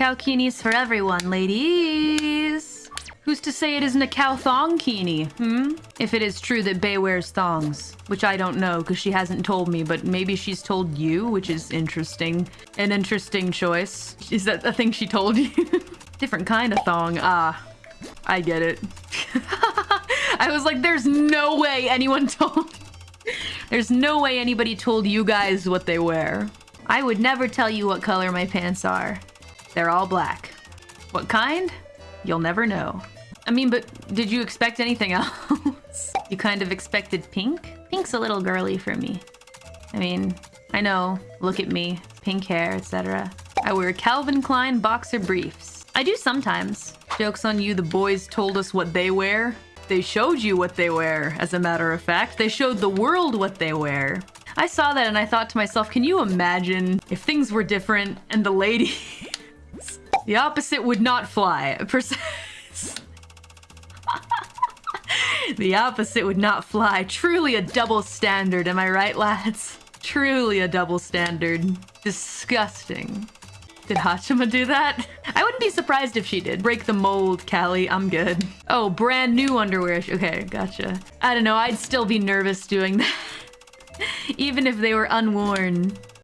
Cow keenies for everyone, ladies. Who's to say it isn't a cow thong keenie, hmm? If it is true that Bae wears thongs, which I don't know because she hasn't told me, but maybe she's told you, which is interesting. An interesting choice. Is that a thing she told you? Different kind of thong. Ah, I get it. I was like, there's no way anyone told... There's no way anybody told you guys what they wear. I would never tell you what color my pants are. They're all black. What kind? You'll never know. I mean, but did you expect anything else? you kind of expected pink? Pink's a little girly for me. I mean, I know, look at me, pink hair, etc. I wear Calvin Klein boxer briefs. I do sometimes. Joke's on you, the boys told us what they wear. They showed you what they wear, as a matter of fact. They showed the world what they wear. I saw that and I thought to myself, can you imagine if things were different and the ladies... the opposite would not fly. the opposite would not fly. Truly a double standard, am I right, lads? Truly a double standard. Disgusting. Did Haachama do that? I wouldn't be surprised if she did. Break the mold, Callie. I'm good. Oh, brand new underwear. Okay, gotcha. I don't know. I'd still be nervous doing that. Even if they were unworn.